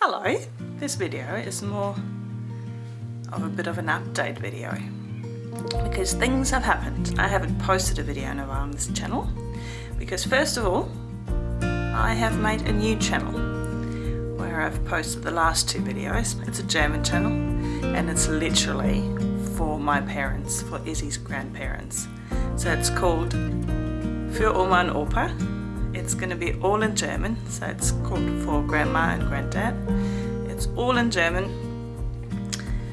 Hello, this video is more of a bit of an update video because things have happened. I haven't posted a video in a while on this channel because first of all I have made a new channel where I've posted the last two videos. It's a German channel and it's literally for my parents, for Izzy's grandparents. So it's called Für Oma und Opa it's going to be all in German, so it's called for grandma and granddad. It's all in German.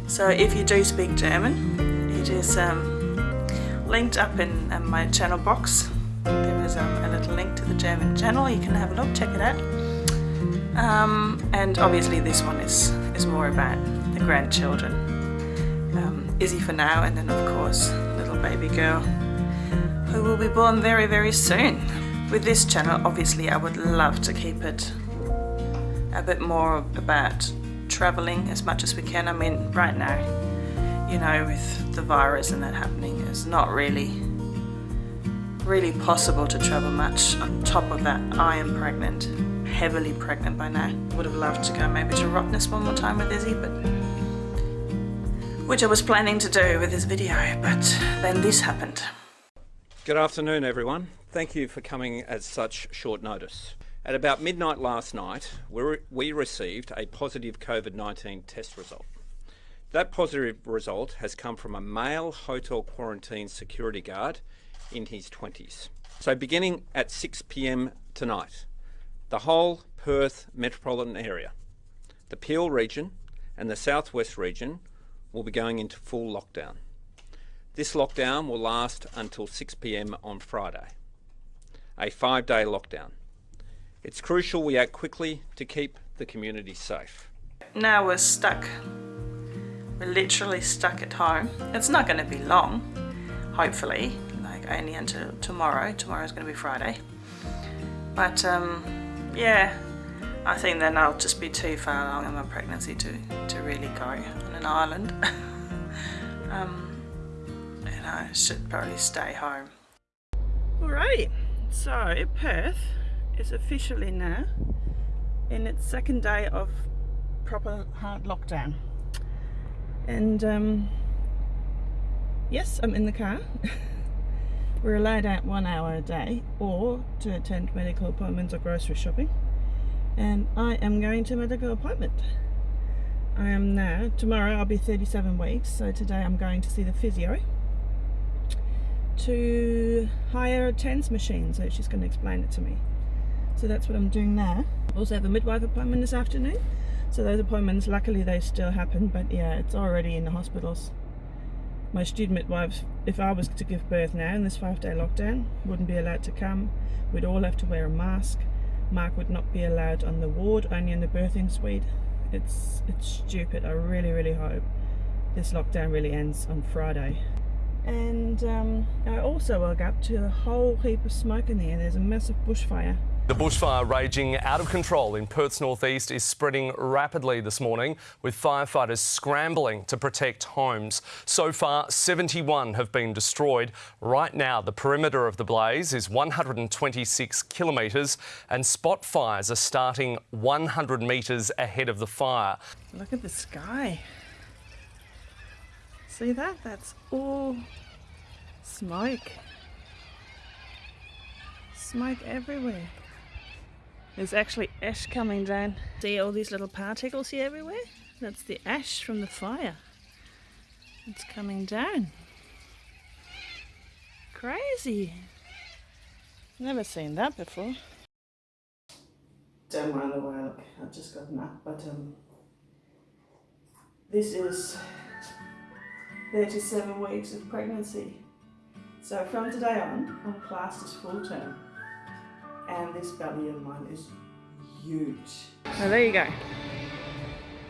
So if you do speak German, it is um, linked up in um, my channel box. There is um, a little link to the German channel. You can have a look, check it out. Um, and obviously this one is, is more about the grandchildren. Um, Izzy for now, and then of course little baby girl who will be born very, very soon. With this channel, obviously, I would love to keep it a bit more about traveling as much as we can. I mean, right now, you know, with the virus and that happening, it's not really, really possible to travel much. On top of that, I am pregnant, heavily pregnant by now. Would have loved to go maybe to Rottnest one more time with Izzy, but which I was planning to do with this video, but then this happened. Good afternoon, everyone. Thank you for coming at such short notice. At about midnight last night, we received a positive COVID 19 test result. That positive result has come from a male hotel quarantine security guard in his 20s. So, beginning at 6 pm tonight, the whole Perth metropolitan area, the Peel region, and the southwest region will be going into full lockdown. This lockdown will last until 6 pm on Friday a five day lockdown. It's crucial we act quickly to keep the community safe. Now we're stuck. We're literally stuck at home. It's not going to be long, hopefully, like only until tomorrow. Tomorrow's going to be Friday. But um, yeah, I think then I'll just be too far along in my pregnancy to, to really go on an island. um, and I should probably stay home. Alrighty. So Perth is officially now in its second day of proper hard lockdown. And um, yes I'm in the car. We're allowed out one hour a day or to attend medical appointments or grocery shopping. And I am going to medical appointment. I am now tomorrow I'll be 37 weeks so today I'm going to see the physio to hire a TENS machine so she's going to explain it to me. So that's what I'm doing now. Also have a midwife appointment this afternoon. So those appointments luckily they still happen but yeah it's already in the hospitals. My student midwives if I was to give birth now in this five day lockdown wouldn't be allowed to come. We'd all have to wear a mask. Mark would not be allowed on the ward only in the birthing suite. It's it's stupid. I really really hope this lockdown really ends on Friday and um, I also woke up to a whole heap of smoke in there. There's a massive bushfire. The bushfire raging out of control in Perth's northeast is spreading rapidly this morning, with firefighters scrambling to protect homes. So far, 71 have been destroyed. Right now, the perimeter of the blaze is 126 kilometres, and spot fires are starting 100 metres ahead of the fire. Look at the sky. See that? That's all smoke. Smoke everywhere. There's actually ash coming down. See all these little particles here everywhere? That's the ash from the fire. It's coming down. Crazy. Never seen that before. Don't mind the way I look. I've just gotten up, but um, this is 37 weeks of pregnancy. So from today on, I'm classed as full term. And this belly of mine is huge. Now there you go.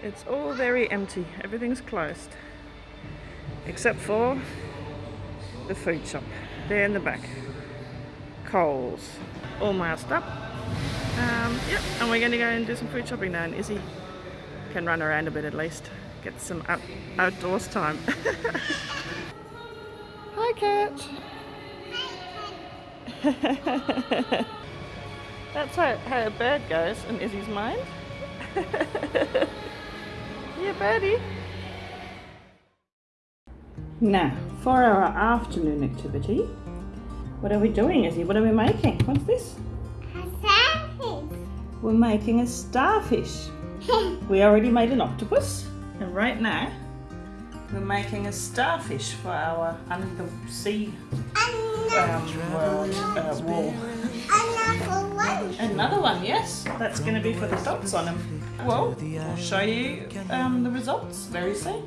It's all very empty. Everything's closed. Except for the food shop. There in the back. Coles. All masked up. Um, yep, and we're going to go and do some food shopping now and Izzy can run around a bit at least get some out outdoors time. Hi, cat. That's how, how a bird goes in Izzy's mind. Yeah, birdie. Now, for our afternoon activity, what are we doing, Izzy? What are we making? What's this? A starfish. We're making a starfish. we already made an octopus, and right now we're making a starfish for our under the sea um, world uh, wall. Another one. Another one, yes. That's going to be for the dots on them. Well, I'll show you um, the results very soon.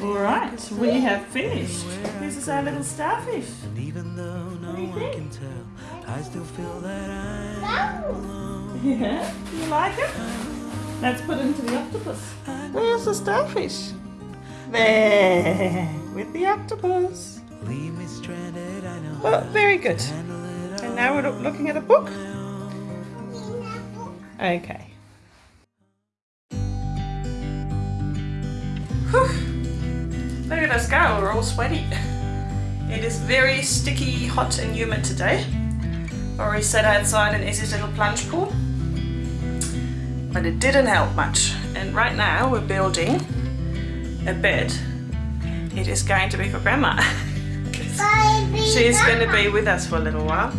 Alright, we have finished. This is our little starfish. And Even though no do you one think? can tell, I still feel that I No. Yeah, you like it? Let's put it into the octopus. Where's the starfish? There, with the octopus. leave me stranded. I know Well, very good. handle it all. And now we're looking at a book. Okay. Whew. Look at us go, we're all sweaty. It is very sticky, hot and humid today. Already sat outside in Izzy's little plunge pool. But it didn't help much. And right now we're building a bed. It is going to be for Grandma. Baby She's going to be with us for a little while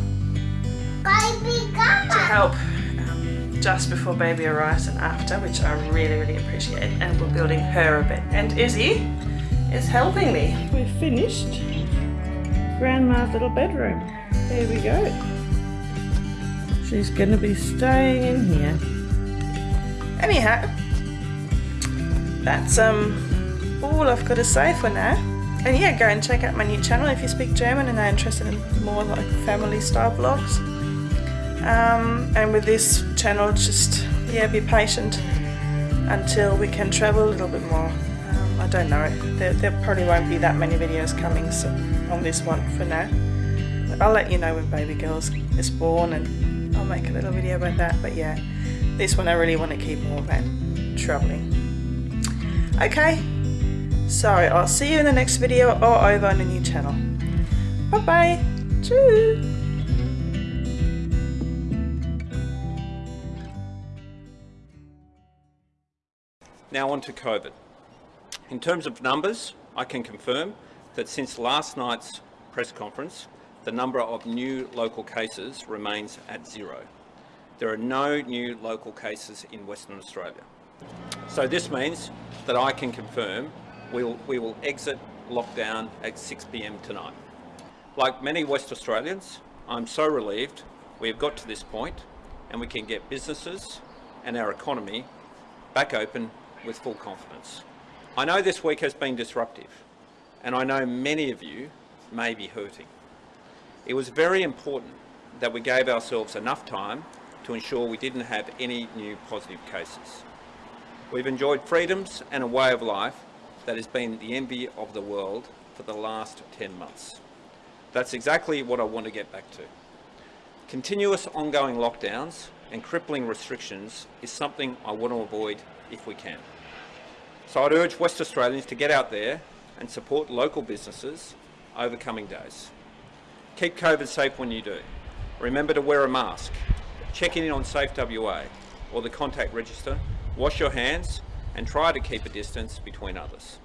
Baby to help um, just before baby arrives and after, which I really, really appreciate. And we're building her a bed. And Izzy is helping me. We've finished Grandma's little bedroom. There we go. She's going to be staying in here. Anyhow, that's um all I've got to say for now. And yeah, go and check out my new channel if you speak German and are interested in more like family style vlogs. Um, and with this channel, just yeah, be patient until we can travel a little bit more. Um, I don't know. There, there probably won't be that many videos coming so, on this one for now. But I'll let you know when baby girls is born and I'll make a little video about that. But yeah, this one I really want to keep more about traveling. Okay, so I'll see you in the next video or over on a new channel. Bye bye. Tschüss. Now on to COVID. In terms of numbers, I can confirm that since last night's press conference, the number of new local cases remains at zero. There are no new local cases in Western Australia. So this means that I can confirm we'll, we will exit lockdown at 6pm tonight. Like many West Australians, I'm so relieved we have got to this point and we can get businesses and our economy back open with full confidence. I know this week has been disruptive and I know many of you may be hurting. It was very important that we gave ourselves enough time to ensure we didn't have any new positive cases. We've enjoyed freedoms and a way of life that has been the envy of the world for the last 10 months. That's exactly what I want to get back to. Continuous ongoing lockdowns and crippling restrictions is something I want to avoid if we can. So I'd urge West Australians to get out there and support local businesses over coming days. Keep COVID safe when you do. Remember to wear a mask, check in on Safe WA or the contact register, wash your hands and try to keep a distance between others.